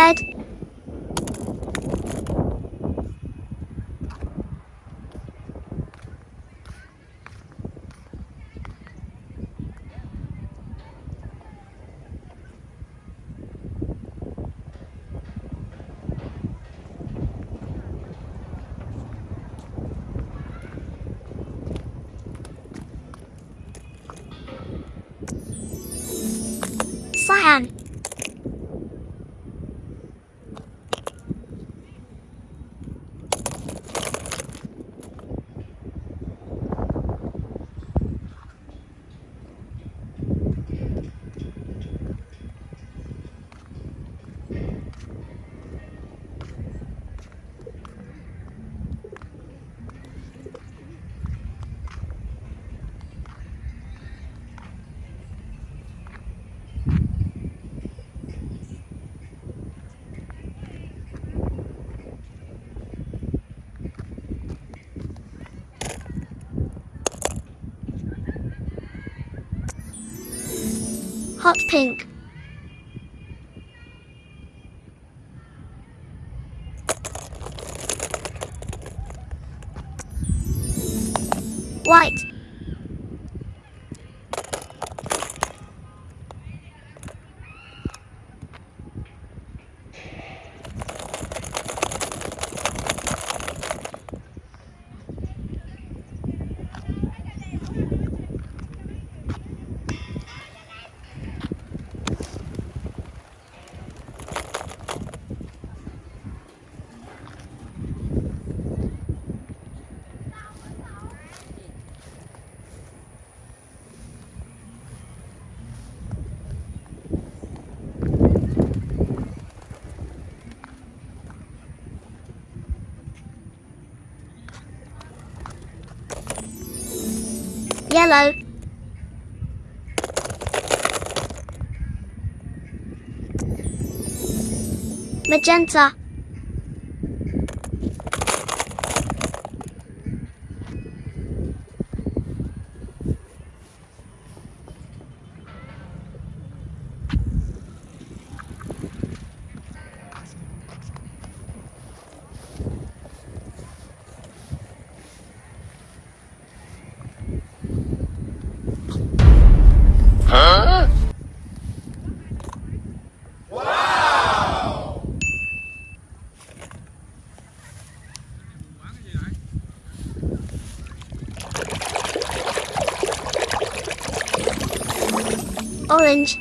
Red. Cyan. Hot pink. White. Yellow. Magenta. Orange.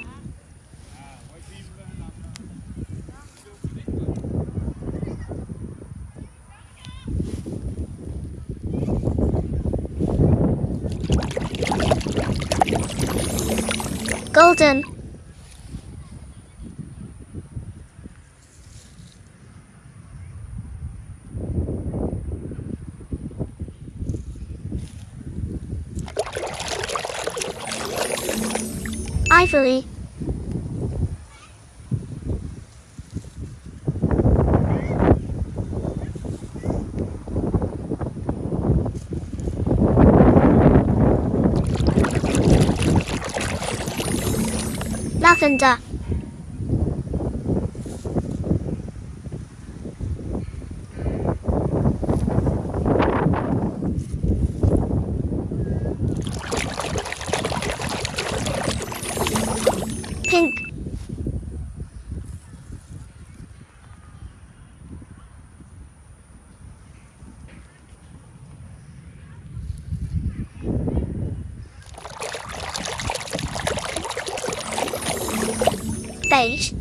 Golden. Ivory. Lavender. Pink. Beige.